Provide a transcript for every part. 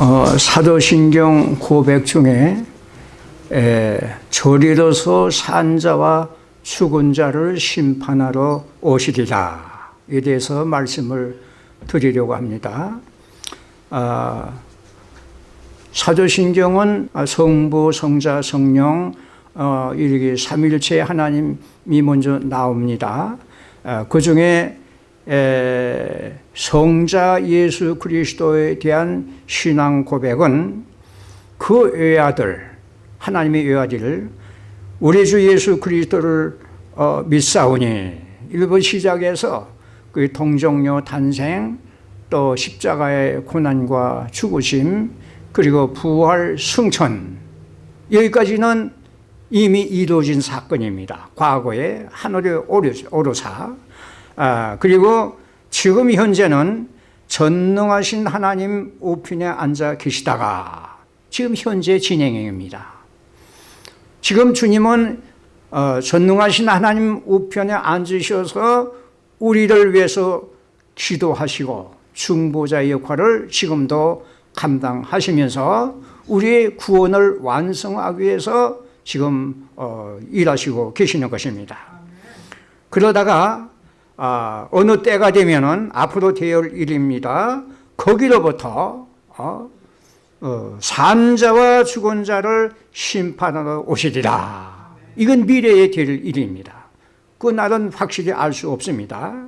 어, 사도신경 고백 중에 에, 저리로서 산자와 죽은 자를 심판하러 오시리라 에 대해서 말씀을 드리려고 합니다. 아, 사도신경은 성부, 성자, 성령 어, 이렇게 삼일체 하나님이 먼저 나옵니다. 아, 그 중에 에, 성자 예수 그리스도에 대한 신앙 고백은 그 외아들 하나님의 외아들 우리 주 예수 그리스도를 어, 믿사오니 일부 시작해서 그 동정녀 탄생 또 십자가의 고난과 죽으심 그리고 부활 승천 여기까지는 이미 이루어진 사건입니다. 과거에 하늘의 오르사 아, 그리고 지금 현재는 전능하신 하나님 우편에 앉아 계시다가 지금 현재 진행형입니다. 지금 주님은 어, 전능하신 하나님 우편에 앉으셔서 우리를 위해서 기도하시고 중보자의 역할을 지금도 감당하시면서 우리의 구원을 완성하기 위해서 지금 어, 일하시고 계시는 것입니다. 그러다가 아, 어느 때가 되면은 앞으로 되을 일입니다. 거기로부터 어, 어, 산자와 죽은 자를 심판하러 오시리라. 이건 미래에 될 일입니다. 그 날은 확실히 알 수 없습니다.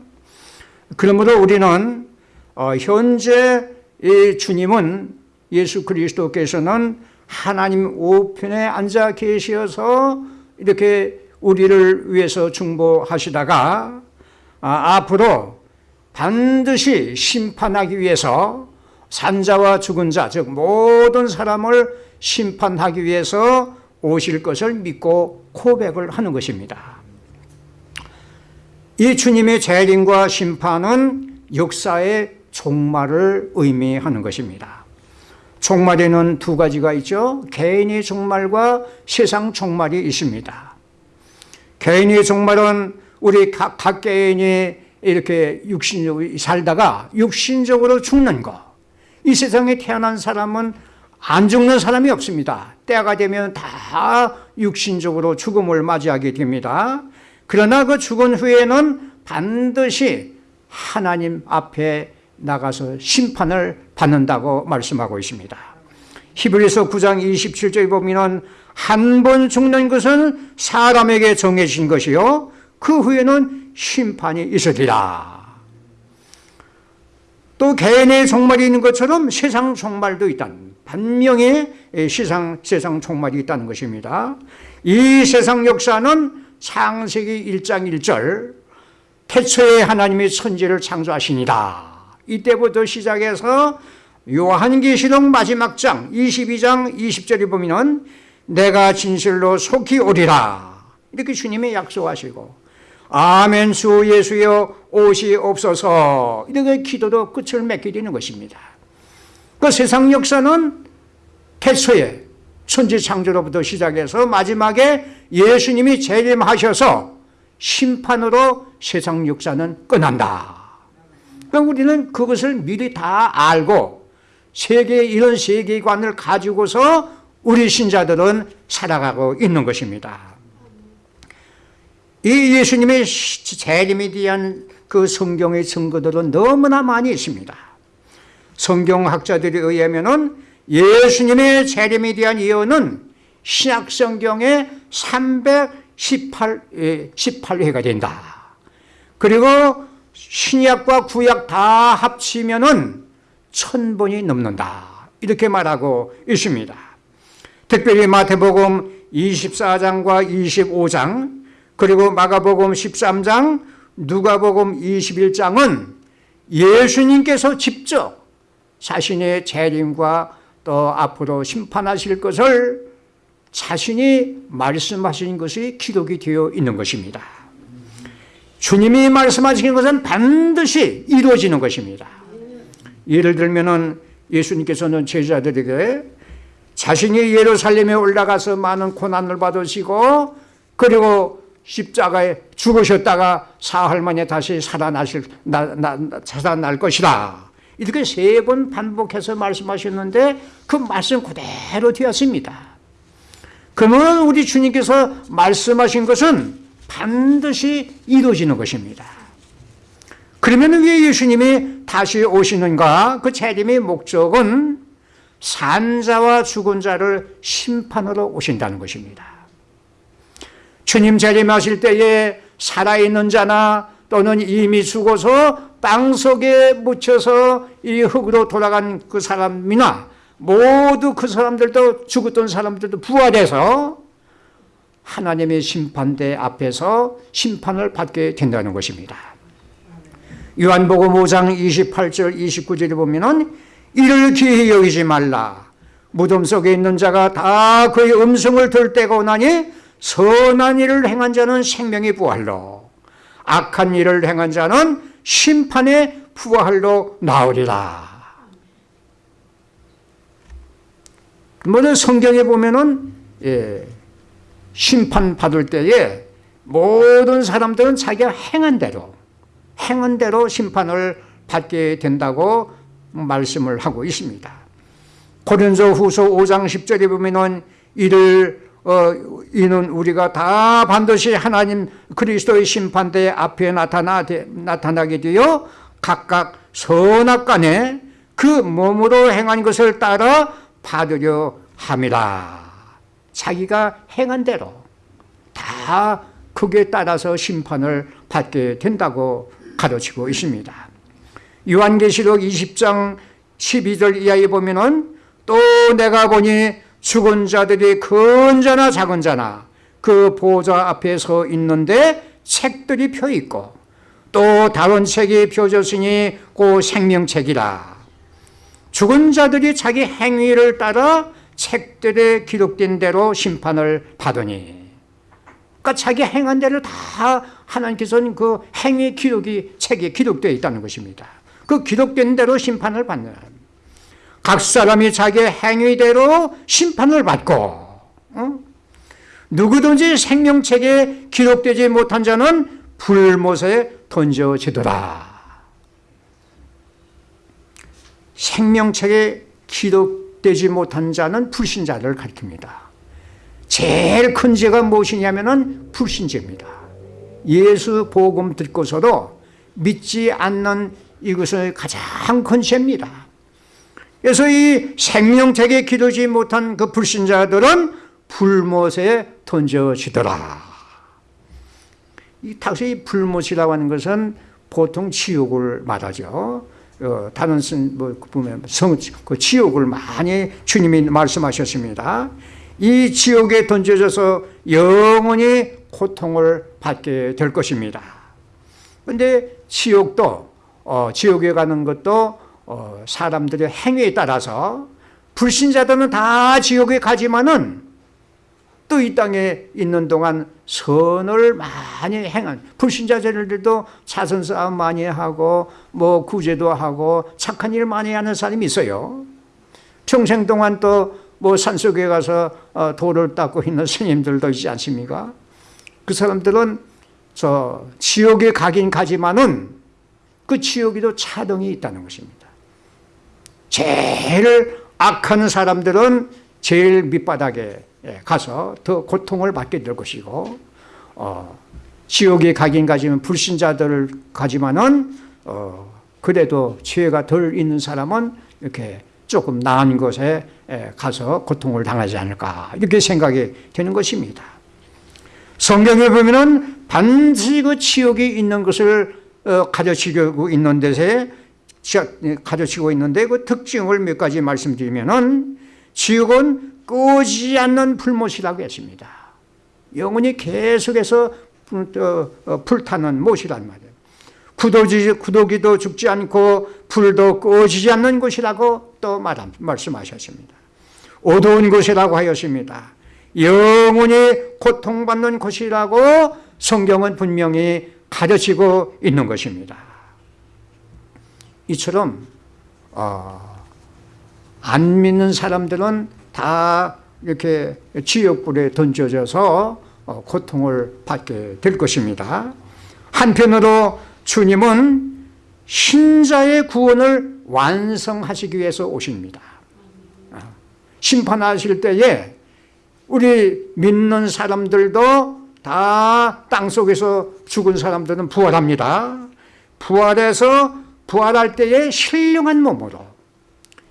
그러므로 우리는 어, 현재 이 주님은 예수 그리스도께서는 하나님 우편에 앉아 계셔서 이렇게 우리를 위해서 중보하시다가 아, 앞으로 반드시 심판하기 위해서 산자와 죽은 자, 즉 모든 사람을 심판하기 위해서 오실 것을 믿고 고백을 하는 것입니다. 이 주님의 재림과 심판은 역사의 종말을 의미하는 것입니다. 종말에는 두 가지가 있죠. 개인의 종말과 세상 종말이 있습니다. 개인의 종말은 우리 각, 각 개인이 이렇게 육신적으로 살다가 육신적으로 죽는 거. 이 세상에 태어난 사람은 안 죽는 사람이 없습니다. 때가 되면 다 육신적으로 죽음을 맞이하게 됩니다. 그러나 그 죽은 후에는 반드시 하나님 앞에 나가서 심판을 받는다고 말씀하고 있습니다. 히브리서 9장 27절에 보면 한 번 죽는 것은 사람에게 정해진 것이요 그 후에는 심판이 있으리라. 또 개인의 종말이 있는 것처럼 세상 종말도 있다는 반명의 세상, 세상 종말이 있다는 것입니다. 이 세상 역사는 창세기 1장 1절 태초에 하나님이 천지를 창조하시니다. 이때부터 시작해서 요한계시록 마지막 장 22장 20절에 보면 내가 진실로 속히 오리라 이렇게 주님이 약속하시고 아멘 주 예수여 옷이 없어서 이렇게 기도로 끝을 맺게 되는 것입니다. 그 세상 역사는 태초에 천지 창조로부터 시작해서 마지막에 예수님이 재림하셔서 심판으로 세상 역사는 끝난다. 그럼 우리는 그것을 미리 다 알고 세계 이런 세계관을 가지고서 우리 신자들은 살아가고 있는 것입니다. 이 예수님의 재림에 대한 그 성경의 증거들은 너무나 많이 있습니다. 성경학자들에 의하면은 예수님의 재림에 대한 예언은 신약 성경의 318 18회가 된다. 그리고 신약과 구약 다 합치면 은 천 번이 넘는다. 이렇게 말하고 있습니다. 특별히 마태복음 24장과 25장 그리고 마가복음 13장, 누가복음 21장은 예수님께서 직접 자신의 재림과 또 앞으로 심판하실 것을 자신이 말씀하신 것이 기록이 되어 있는 것입니다. 주님이 말씀하신 것은 반드시 이루어지는 것입니다. 예를 들면 예수님께서는 제자들에게 자신이 예루살렘에 올라가서 많은 고난을 받으시고 그리고 십자가에 죽으셨다가 사흘 만에 다시 살아나실 나, 나, 살아날 것이다 이렇게 세 번 반복해서 말씀하셨는데 그 말씀 그대로 되었습니다. 그러면 우리 주님께서 말씀하신 것은 반드시 이루어지는 것입니다. 그러면 왜 예수님이 다시 오시는가? 그 재림의 목적은 산자와 죽은 자를 심판으로 오신다는 것입니다. 주님 재림하실 때에 살아있는 자나 또는 이미 죽어서 땅 속에 묻혀서 이 흙으로 돌아간 그 사람이나 모두 그 사람들도 죽었던 사람들도 부활해서 하나님의 심판대 앞에서 심판을 받게 된다는 것입니다. 요한복음 5장 28절 29절에 보면은 이를 기히 여기지 말라. 무덤 속에 있는 자가 다 그의 음성을 들 때가 오나니 선한 일을 행한 자는 생명의 부활로 악한 일을 행한 자는 심판의 부활로 나오리라. 뭐는 성경에 보면은 예, 심판 받을 때에 모든 사람들은 자기가 행한 대로 행한 대로 심판을 받게 된다고 말씀을 하고 있습니다. 고린도 후서 5장 10절에 보면 은 이를 어, 이는 우리가 다 반드시 하나님 그리스도의 심판대 앞에 나타나, 나타나게 되어 각각 선악 간에 그 몸으로 행한 것을 따라 받으려 함이라. 자기가 행한 대로 다 그게 따라서 심판을 받게 된다고 가르치고 있습니다. 요한계시록 20장 12절 이하에 보면 은 또 내가 보니 죽은 자들이 큰 자나 작은 자나 그 보좌 앞에 서 있는데 책들이 펴 있고 또 다른 책이 펴졌으니 그 생명책이라 죽은 자들이 자기 행위를 따라 책들에 기록된 대로 심판을 받으니 그러니까 자기 행한 대로 다 하나님께서는 그 행위 기록이 책에 기록되어 있다는 것입니다. 그 기록된 대로 심판을 받는 각 사람이 자기 행위대로 심판을 받고 어? 누구든지 생명책에 기록되지 못한 자는 불못에 던져지더라. 생명책에 기록되지 못한 자는 불신자를 가리킵니다. 제일 큰 죄가 무엇이냐면 불신죄입니다. 예수 복음 듣고서도 믿지 않는 이것은 가장 큰 죄입니다. 그래서 이 생명책에 기르지 못한 그 불신자들은 불못에 던져지더라. 이 다시 불못이라고 하는 것은 보통 지옥을 말하죠. 어, 다른 뭐 보면 성, 그 지옥을 많이 주님이 말씀하셨습니다. 이 지옥에 던져져서 영원히 고통을 받게 될 것입니다. 그런데 지옥도 어, 지옥에 가는 것도 어, 사람들의 행위에 따라서 불신자들은 다 지옥에 가지만은 또 이 땅에 있는 동안 선을 많이 행한 불신자들도 자선 싸움 많이 하고 뭐 구제도 하고 착한 일 많이 하는 사람이 있어요. 평생 동안 또 뭐 산속에 가서 어, 돌을 닦고 있는 스님들도 있지 않습니까? 그 사람들은 저 지옥에 가긴 가지만은 그 지옥에도 차등이 있다는 것입니다. 제일 악한 사람들은 제일 밑바닥에 가서 더 고통을 받게 될 것이고 어, 지옥에 가긴 가지만 불신자들을 가지만은 어, 그래도 죄가 덜 있는 사람은 이렇게 조금 나은 곳에 가서 고통을 당하지 않을까 이렇게 생각이 되는 것입니다. 성경에 보면은 반드시 그 지옥이 있는 것을 어, 가르치고 있는 데에 가르치고 있는데 그 특징을 몇 가지 말씀드리면은 지옥은 끄지 않는 불못이라고 했습니다. 영원히 계속해서 어, 불타는 못이란 말이에요. 구도지, 구도기도 죽지 않고 불도 꺼지지 않는 곳이라고 또 말, 말씀하셨습니다. 어두운 곳이라고 하였습니다. 영원히 고통받는 곳이라고 성경은 분명히 가르치고 있는 것입니다. 이처럼 어, 안 믿는 사람들은 다 이렇게 지옥불에 던져져서 어, 고통을 받게 될 것입니다. 한편으로 주님은 신자의 구원을 완성하시기 위해서 오십니다. 아, 심판하실 때에 우리 믿는 사람들도 다 땅속에서 죽은 사람들은 부활합니다. 부활해서 부활할 때에 신령한 몸으로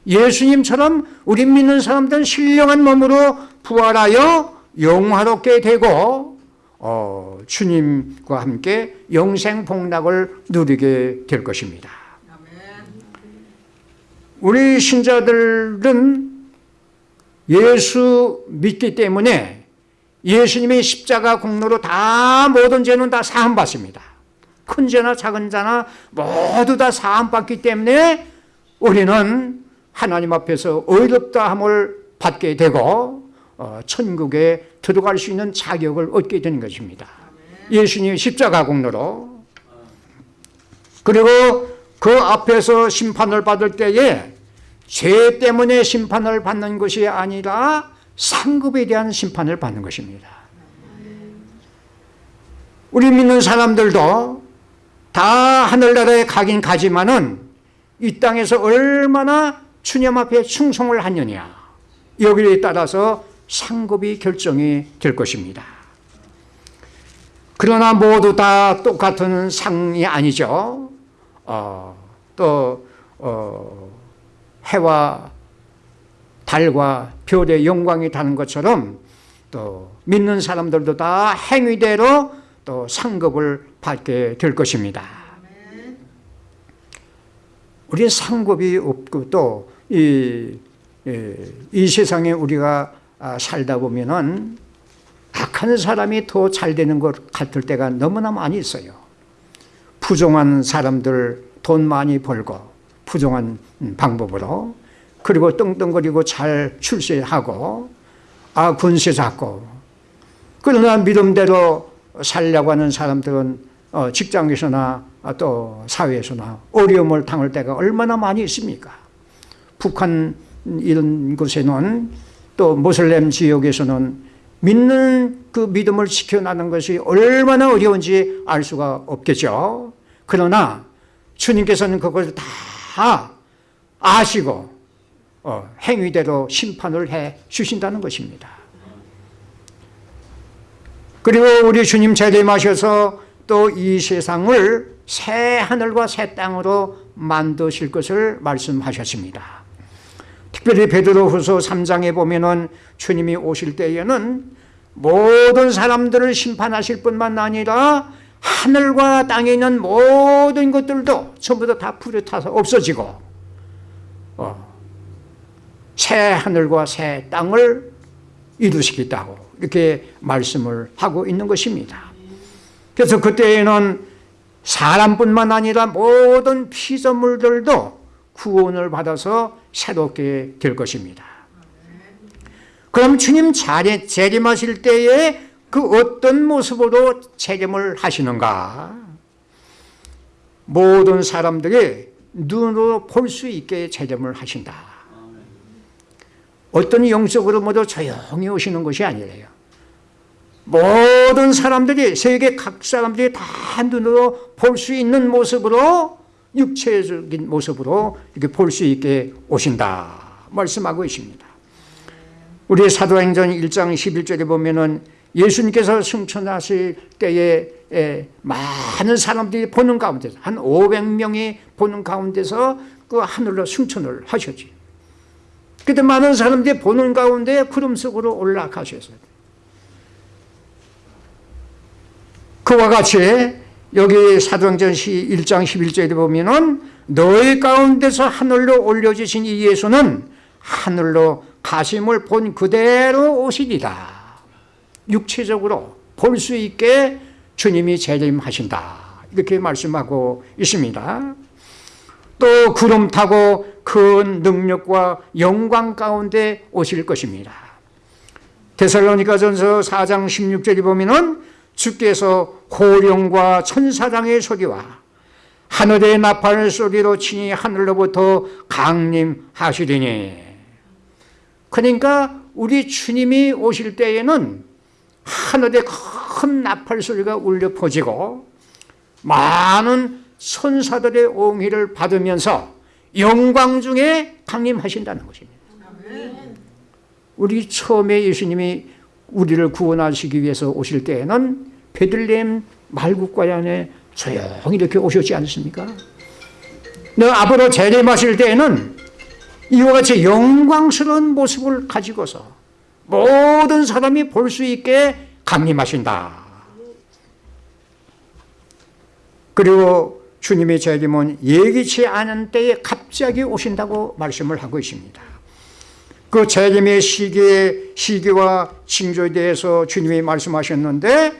예수님처럼 우리 믿는 사람들은 신령한 몸으로 부활하여 영화롭게 되고 어, 주님과 함께 영생 복락을 누리게 될 것입니다. 우리 신자들은 예수 믿기 때문에 예수님의 십자가 공로로 다 모든 죄는 다 사함받습니다. 큰 죄나 작은 자나 모두 다 사함받기 때문에 우리는 하나님 앞에서 의롭다 함을 받게 되고 어, 천국에 들어갈 수 있는 자격을 얻게 되는 것입니다. 예수님의 십자가 공로로 그리고 그 앞에서 심판을 받을 때에 죄 때문에 심판을 받는 것이 아니라 상급에 대한 심판을 받는 것입니다. 우리 믿는 사람들도 다 하늘나라에 가긴 가지만은 이 땅에서 얼마나 주님 앞에 충성을 하느냐 여기에 따라서 상급이 결정이 될 것입니다. 그러나 모두 다 똑같은 상이 아니죠. 어, 또 어, 해와 달과 별의 영광이 다른 것처럼 또 믿는 사람들도 다 행위대로 또 상급을 받게 될 것입니다. 우리 상급이 없고 또 이 이 세상에 우리가 아, 살다 보면은 악한 사람이 더 잘 되는 것 같을 때가 너무나 많이 있어요. 부정한 사람들 돈 많이 벌고 부정한 방법으로 그리고 떵떵거리고 잘 출세하고 아 군세 잡고 그러나 믿음대로 살려고 하는 사람들은 어, 직장에서나 또 사회에서나 어려움을 당할 때가 얼마나 많이 있습니까? 북한 이런 곳에는 또 모슬렘 지역에서는 믿는 그 믿음을 지켜나는 것이 얼마나 어려운지 알 수가 없겠죠. 그러나 주님께서는 그것을 다 아시고 어, 행위대로 심판을 해 주신다는 것입니다. 그리고 우리 주님 재림하셔서 또 이 세상을 새 하늘과 새 땅으로 만드실 것을 말씀하셨습니다. 특별히 베드로후서 3장에 보면은 주님이 오실 때에는 모든 사람들을 심판하실 뿐만 아니라 하늘과 땅에 있는 모든 것들도 전부 다 불에 타서 없어지고 어, 새 하늘과 새 땅을 이루시겠다고 이렇게 말씀을 하고 있는 것입니다. 그래서 그때에는 사람뿐만 아니라 모든 피조물들도 구원을 받아서 새롭게 될 것입니다. 그럼 주님 자리, 재림하실 때에 그 어떤 모습으로 재림을 하시는가? 모든 사람들이 눈으로 볼 수 있게 재림을 하신다. 어떤 영적으로 모두 조용히 오시는 것이 아니래요. 모든 사람들이 세계 각 사람들이 다 눈으로 볼 수 있는 모습으로 육체적인 모습으로 이렇게 볼 수 있게 오신다 말씀하고 있습니다. 우리 사도행전 1장 11절에 보면은 예수님께서 승천하실 때에 많은 사람들이 보는 가운데서 한 500명이 보는 가운데서 그 하늘로 승천을 하셨지. 그때 많은 사람들이 보는 가운데 구름 속으로 올라가셨어요. 그와 같이 여기 사도행전 1장 11절에 보면은 너희 가운데서 하늘로 올려주신 이 예수는 하늘로 가심을 본 그대로 오시리라. 육체적으로 볼 수 있게 주님이 재림하신다. 이렇게 말씀하고 있습니다. 또 구름 타고 큰 능력과 영광 가운데 오실 것입니다. 데살로니가전서 4장 16절에 보면은 주께서 호령과 천사장의 소리와 하늘의 나팔 소리로 친히 하늘로부터 강림하시리니 그러니까 우리 주님이 오실 때에는 하늘에 큰 나팔 소리가 울려 퍼지고 많은 천사들의 옹의를 받으면서 영광 중에 강림하신다는 것입니다. 우리 처음에 예수님이 우리를 구원하시기 위해서 오실 때에는 베들레헴 말국과에 안에 조용히 이렇게 오셨지 않습니까? 너 앞으로 재림하실 때에는 이와 같이 영광스러운 모습을 가지고서 모든 사람이 볼 수 있게 강림하신다. 그리고 주님의 재림은 예기치 않은 때에 갑자기 오신다고 말씀을 하고 있습니다. 그 재림의 시기의 시기와 징조에 대해서 주님이 말씀하셨는데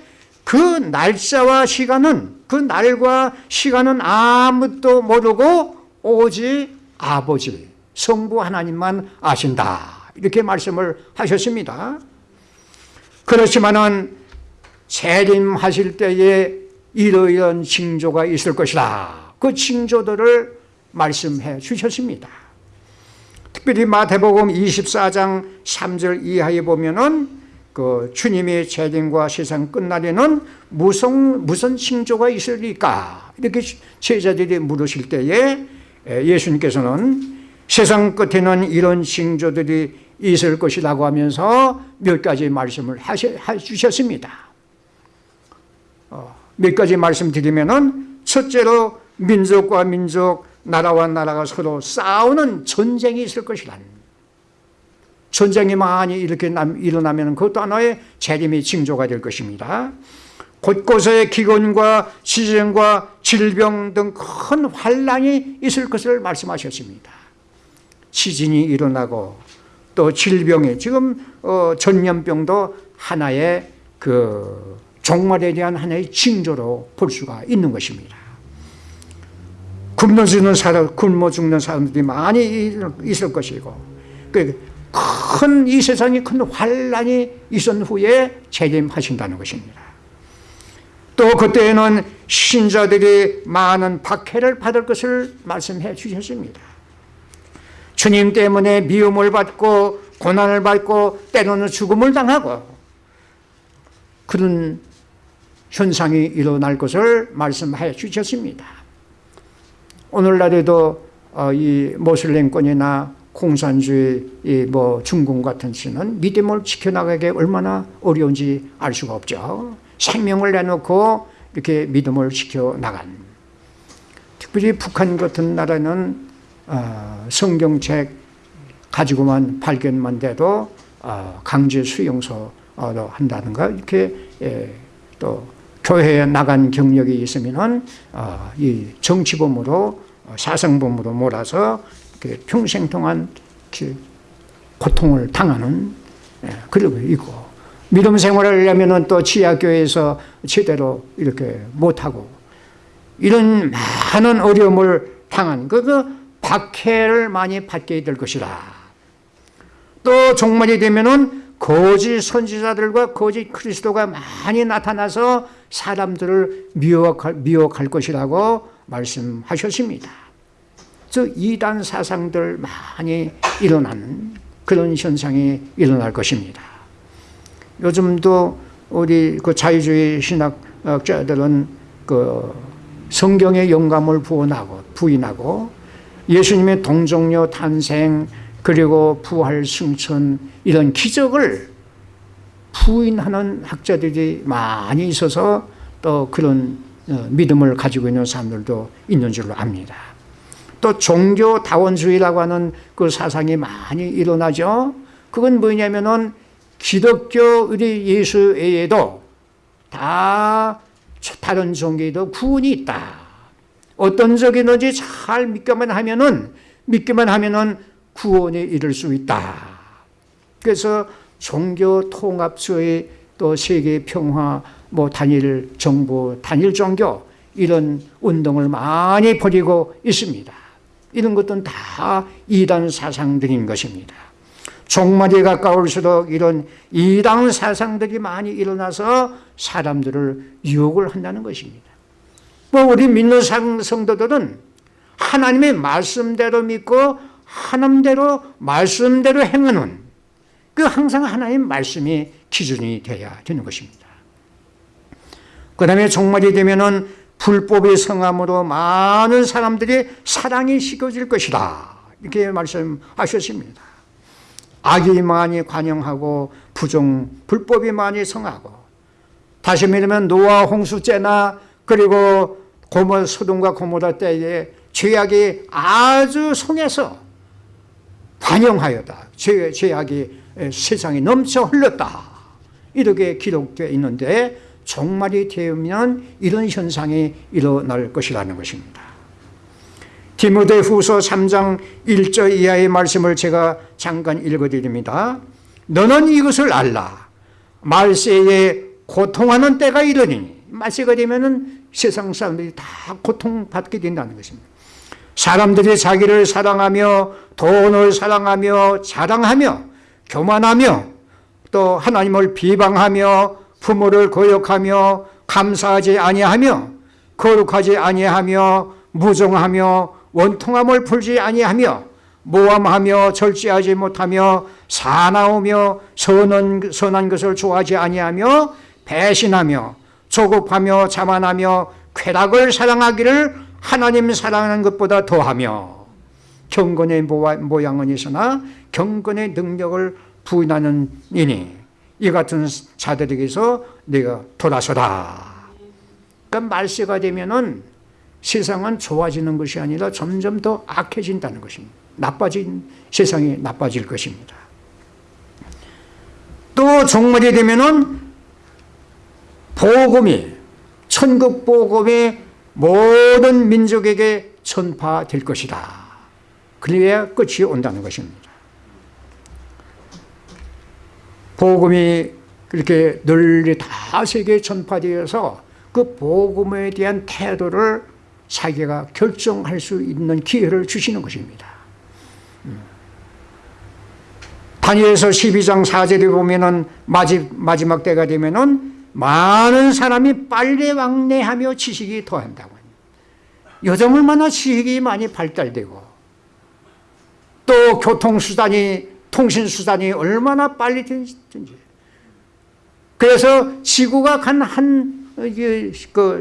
그 날짜와 시간은 그 날과 시간은 아무도 모르고 오직 아버지 성부 하나님만 아신다 이렇게 말씀을 하셨습니다. 그렇지만은 재림하실 때에 이러이런 징조가 있을 것이다. 그 징조들을 말씀해 주셨습니다. 특별히 마태복음 24장 3절 이하에 보면은 그 주님의 재림과 세상 끝날에는 무슨 무슨 징조가 있으리까 이렇게 제자들이 물으실 때에 예수님께서는 세상 끝에는 이런 징조들이 있을 것이라고 하면서 몇 가지 말씀을 하셨습니다. 몇 가지 말씀드리면은 첫째로 민족과 민족, 나라와 나라가 서로 싸우는 전쟁이 있을 것이란 전쟁이 많이 이렇게 일어나면 그것도 하나의 재림의 징조가 될 것입니다. 곳곳에 기근과 지진과 질병 등 큰 환란이 있을 것을 말씀하셨습니다. 지진이 일어나고 또 질병이 지금 어, 전염병도 하나의 그 종말에 대한 하나의 징조로 볼 수가 있는 것입니다. 굶어 죽는 사람, 굶어 죽는 사람들이 많이 있을 것이고, 그큰이 세상에 큰 환란이 있은 후에 재림하신다는 것입니다. 또 그때에는 신자들이 많은 박해를 받을 것을 말씀해 주셨습니다. 주님 때문에 미움을 받고 고난을 받고 때로는 죽음을 당하고 그런 현상이 일어날 것을 말씀하여 주셨습니다. 오늘날에도 어, 이 모슬렘권이나 공산주의 뭐 중공 같은 시는 믿음을 지켜나가기 얼마나 어려운지 알 수가 없죠. 생명을 내놓고 이렇게 믿음을 지켜나간. 특별히 북한 같은 나라는 어, 성경책 가지고만 발견만 돼도 어, 강제 수용소 한다든가 이렇게 예, 또 교회에 나간 경력이 있으면은 어, 이 정치범으로 어, 사상범으로 몰아서 평생 동안 고통을 당하는 예, 그러고 있고 믿음 생활을 하려면은 또 지하교회에서 제대로 이렇게 못하고 이런 많은 어려움을 당한 그, 그 박해를 많이 받게 될 것이다. 또 종말이 되면은 거짓 선지자들과 거짓 그리스도가 많이 나타나서 사람들을 미혹할, 미혹할 것이라고 말씀하셨습니다. 즉 이단 사상들 많이 일어나는 그런 현상이 일어날 것입니다. 요즘도 우리 그 자유주의 신학자들은 그 성경의 영감을 부인하고 예수님의 동정녀 탄생 그리고 부활 승천 이런 기적을 부인하는 학자들이 많이 있어서 또 그런 어, 믿음을 가지고 있는 사람들도 있는 줄로 압니다. 또 종교 다원주의라고 하는 그 사상이 많이 일어나죠. 그건 뭐냐면은 기독교 우리 예수 외에도 다 다른 종교에도 구원이 있다. 어떤 적이든지 잘 믿기만 하면은 믿기만 하면은 구원에 이를 수 있다. 그래서 종교 통합주의 또 세계 평화 뭐 단일 정부 단일 종교 이런 운동을 많이 벌이고 있습니다. 이런 것들은 다 이단 사상들인 것입니다. 종말이 가까울수록 이런 이단 사상들이 많이 일어나서 사람들을 유혹을 한다는 것입니다. 뭐 우리 믿는 성도들은 하나님의 말씀대로 믿고 하나님대로 말씀대로 행하는 그 항상 하나님 말씀이 기준이 되어야 되는 것입니다. 그 다음에 종말이 되면은 불법의 성함으로 많은 사람들이 사랑이 식어질 것이다. 이렇게 말씀하셨습니다. 악이 많이 관영하고 부정, 불법이 많이 성하고 다시 말하면 노아 홍수 때나 그리고 고모 소돔과 고모라 때에 죄악이 아주 성해서 관영하였다. 죄, 죄악이 세상에 넘쳐 흘렀다. 이렇게 기록되어 있는데 종말이 되면 이런 현상이 일어날 것이라는 것입니다. 디모데 후서 3장 1절 이하의 말씀을 제가 잠깐 읽어드립니다. 너는 이것을 알라. 말세에 고통하는 때가 이르니 말세가 되면 세상 사람들이 다 고통받게 된다는 것입니다. 사람들이 자기를 사랑하며 돈을 사랑하며 자랑하며 교만하며 또 하나님을 비방하며 부모를 거역하며 감사하지 아니하며 거룩하지 아니하며 무정하며 원통함을 풀지 아니하며 모함하며 절제하지 못하며 사나우며 선한, 선한 것을 좋아하지 아니하며 배신하며 조급하며 자만하며 쾌락을 사랑하기를 하나님 사랑하는 것보다 더하며 경건의 모양은 있으나 경건의 능력을 부인하는 이니 이 같은 자들에게서 내가 돌아서라. 그러니까 말세가 되면은 세상은 좋아지는 것이 아니라 점점 더 악해진다는 것입니다. 나빠진 세상이 나빠질 것입니다. 또 종말이 되면은 복음이 천국 복음이 모든 민족에게 전파될 것이다. 그래야 끝이 온다는 것입니다. 복음이 그렇게 널리 다 세계에 전파되어서 그 복음에 대한 태도를 자기가 결정할 수 있는 기회를 주시는 것입니다. 음. 다니엘서 12장 4절에 보면은 마지막 때가 되면은 많은 사람이 빨리 왕래하며 지식이 더한다고. 요즘 얼마나 지식이 많이 발달되고 또 교통수단이 통신수단이 얼마나 빨리 된지. 그래서 지구가 간한 그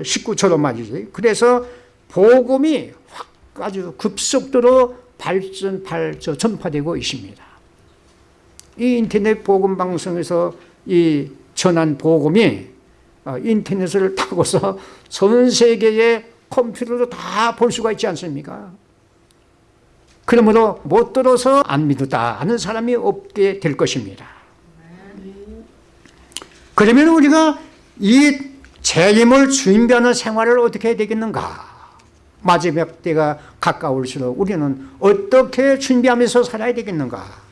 19초로 말이지 그래서 복음이 확 아주 급속도로 발전, 발, 전파되고 있습니다. 이 인터넷 복음 방송에서 이 전한 복음이 어, 인터넷을 타고서 전 세계의 컴퓨터로 다 볼 수가 있지 않습니까? 그러므로 못 들어서 안 믿었다 하는 사람이 없게 될 것입니다. 그러면 우리가 이 재림을 준비하는 생활을 어떻게 해야 되겠는가? 마지막 때가 가까울수록 우리는 어떻게 준비하면서 살아야 되겠는가?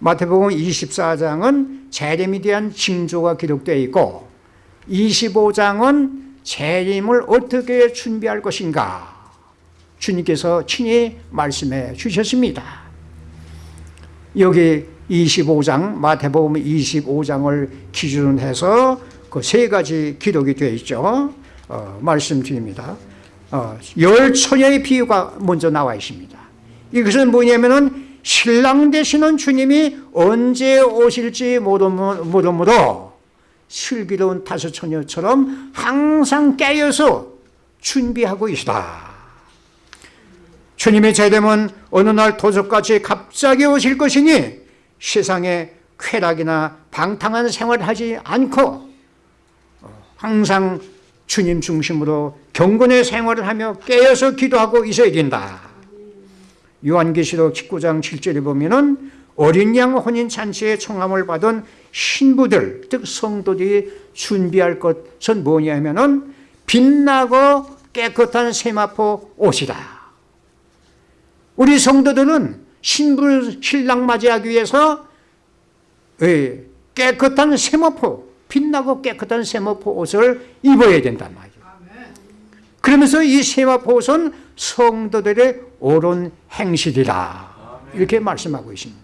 마태복음 24장은 재림에 대한 징조가 기록되어 있고 25장은 재림을 어떻게 준비할 것인가 주님께서 친히 말씀해 주셨습니다. 여기 25장 마태복음 25장을 기준으로 해서 그 세 가지 기록이 되어 있죠. 어, 말씀드립니다. 어, 열 처녀의 비유가 먼저 나와 있습니다. 이것은 뭐냐면은 신랑 되시는 주님이 언제 오실지 모르므로 슬기로운 다섯 처녀처럼 항상 깨어서 준비하고 있다. 주님의 재림은 어느 날 도적같이 갑자기 오실 것이니 세상에 쾌락이나 방탕한 생활을 하지 않고 항상 주님 중심으로 경건의 생활을 하며 깨어서 기도하고 있어야 된다. 요한계시록 19장 7절에 보면은 어린 양 혼인 잔치에 청함을 받은 신부들, 즉 성도들이 준비할 것은 뭐냐면은 빛나고 깨끗한 세마포 옷이다. 우리 성도들은 신부 신랑 맞이하기 위해서 예, 깨끗한 세마포, 빛나고 깨끗한 세마포 옷을 입어야 된단 말이죠. 그러면서 이 세마포 옷은 성도들의 옳은 행실이다. 이렇게 말씀하고 있습니다.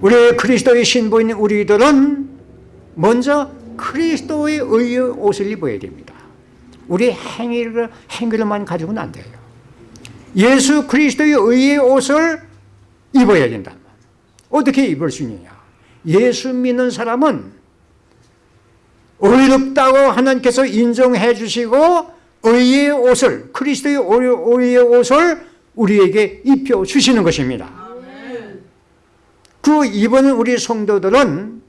우리 그리스도의 신부인 우리들은 먼저 그리스도의 의의 옷을 입어야 됩니다. 우리 행위를, 행위를만 가지고는 안 돼요. 예수 그리스도의 의의 옷을 입어야 된다. 어떻게 입을 수 있느냐? 예수 믿는 사람은 의롭다고 하나님께서 인정해 주시고 의의 옷을 그리스도의 의의 옷을 우리에게 입혀 주시는 것입니다. 그 입은 우리 성도들은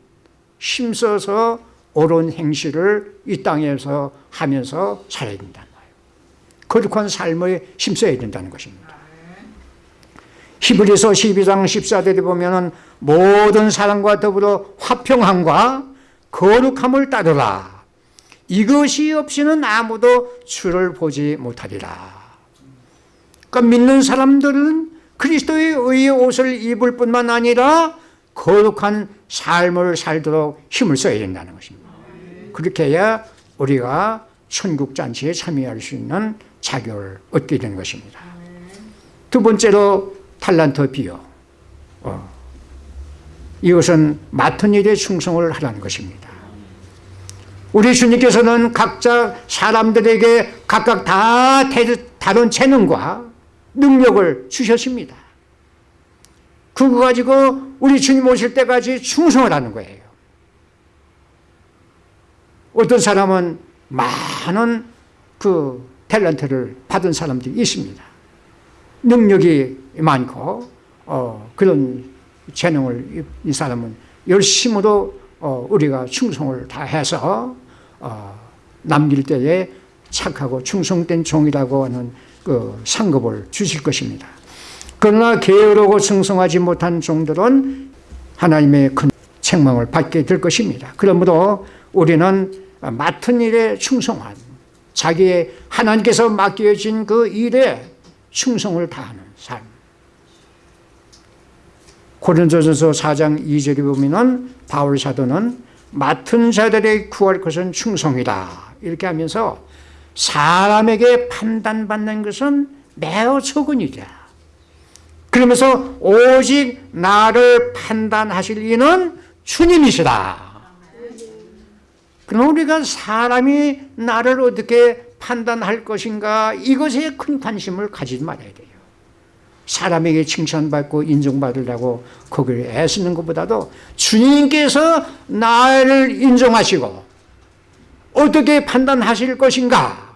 힘써서 옳은 행실을 이 땅에서 하면서 살아야 된다는 거예요. 거룩한 삶을 힘써야 된다는 것입니다. 히브리서 12장 14절에 보면 모든 사람과 더불어 화평함과 거룩함을 따르라. 이것이 없이는 아무도 주를 보지 못하리라. 그러니까 믿는 사람들은 그리스도의 의의 옷을 입을 뿐만 아니라 거룩한 삶을 살도록 힘을 써야 된다는 것입니다. 그렇게 해야 우리가 천국 잔치에 참여할 수 있는 자격을 얻게 되는 것입니다. 두 번째로 탈란트 비유. 어. 이것은 맡은 일에 충성을 하라는 것입니다. 우리 주님께서는 각자 사람들에게 각각 다 다른 재능과 능력을 주셨습니다. 그거 가지고 우리 주님 오실 때까지 충성을 하는 거예요. 어떤 사람은 많은 그 탤런트를 받은 사람들이 있습니다. 능력이 많고 어, 그런 재능을 이 사람은 열심으로 어, 우리가 충성을 다해서 어, 남길 때에 착하고 충성된 종이라고 하는 그 상급을 주실 것입니다. 그러나 게으르고 충성하지 못한 종들은 하나님의 큰 책망을 받게 될 것입니다. 그러므로 우리는 맡은 일에 충성한 자기의 하나님께서 맡겨진 그 일에 충성을 다하는 삶. 고린도전서 4장 2절에 보면은 바울 사도는 맡은 자들의 구할 것은 충성이다. 이렇게 하면서 사람에게 판단받는 것은 매우 적은 일이야. 그러면서 오직 나를 판단하실 이는 주님이시다. 그럼 우리가 사람이 나를 어떻게 판단할 것인가 이것에 큰 관심을 가지지 말아야 돼요. 사람에게 칭찬받고 인정받으려고 거기를 애쓰는 것보다도 주님께서 나를 인정하시고 어떻게 판단하실 것인가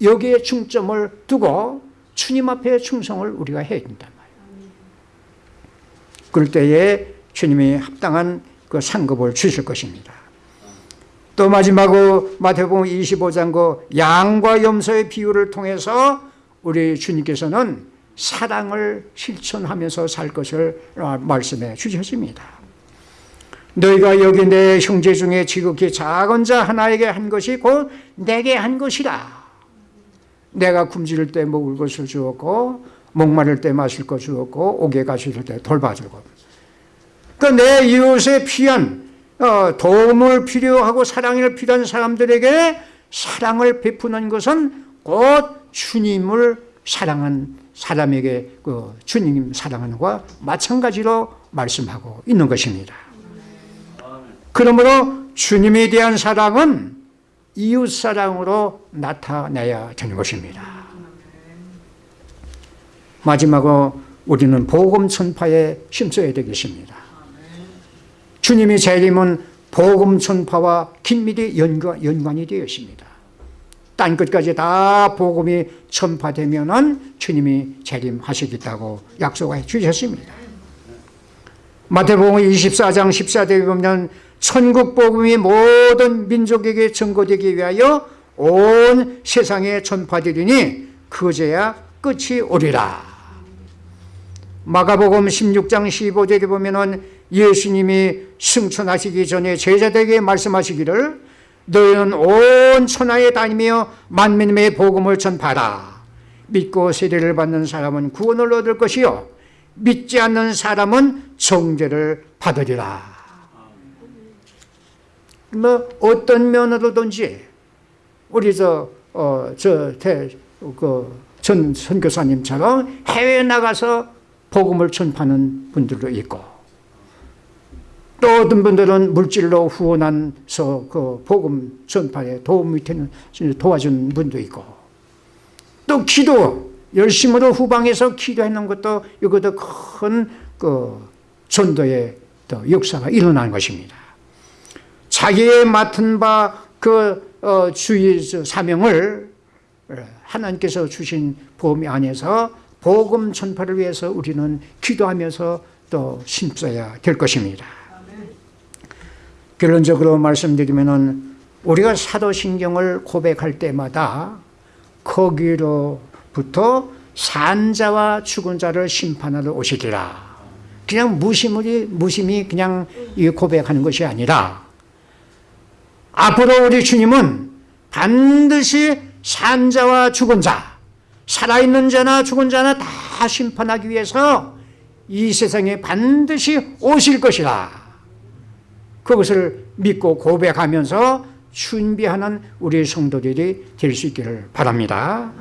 여기에 중점을 두고 주님 앞에 충성을 우리가 해야 된단 말이에요. 그럴 때에 주님이 합당한 그 상급을 주실 것입니다. 또 마지막으로 마태복음 25장 그 양과 염소의 비유를 통해서 우리 주님께서는 사랑을 실천하면서 살 것을 말씀해 주셨습니다. 너희가 여기 내 형제 중에 지극히 작은 자 하나에게 한 것이 곧 내게 한 것이라. 내가 굶주릴 때 먹을 것을 주었고 목마를 때 마실 것 주었고 옥에 가실 때 돌봐주고. 그내 이웃의 피한 어, 도움을 필요하고 사랑을 필요한 사람들에게 사랑을 베푸는 것은 곧 주님을 사랑한 사람에게 그 주님 사랑하는 것과 마찬가지로 말씀하고 있는 것입니다. 그러므로 주님에 대한 사랑은 이웃 사랑으로 나타내야 되는 것입니다. 마지막으로 우리는 복음 전파에 힘써야 되겠습니다. 주님의 재림은 복음 전파와 긴밀히 연관, 연관이 되어 있습니다. 딴 끝까지 다 복음이 전파되면 주님이 재림하시겠다고 약속해 주셨습니다. 마태복음 24장 14절에 보면 천국 복음이 모든 민족에게 전거되기 위하여 온 세상에 전파되리니 그제야 끝이 오리라. 마가복음 16장 15절에 보면 은 예수님이 승천하시기 전에 제자들에게 말씀하시기를 너희는 온 천하에 다니며 만민의 복음을 전파라. 믿고 세례를 받는 사람은 구원을 얻을 것이요. 믿지 않는 사람은 정죄를 받으리라. 뭐 어떤 면으로든지 우리 저, 어, 저, 대, 그, 전 선교사님처럼 해외에 나가서 복음을 전파하는 분들도 있고 또 어떤 분들은 물질로 후원해서 그 복음 전파에 도움이 되는 도와준 분도 있고 또 기도 열심으로 후방에서 기도하는 것도 이것도 큰그 전도의 또 역사가 일어나는 것입니다. 자기의 맡은 바그 어, 주의 사명을 하나님께서 주신 범위 안에서 복음 전파를 위해서 우리는 기도하면서 또 힘써야 될 것입니다. 결론적으로 말씀드리면은 우리가 사도신경을 고백할 때마다 거기로부터 산자와 죽은 자를 심판하러 오시리라. 그냥 무심히 무심히 그냥 이 고백하는 것이 아니라 앞으로 우리 주님은 반드시 산자와 죽은 자, 살아있는 자나 죽은 자나 다 심판하기 위해서 이 세상에 반드시 오실 것이다. 그것을 믿고 고백하면서 준비하는 우리 성도들이 될 수 있기를 바랍니다.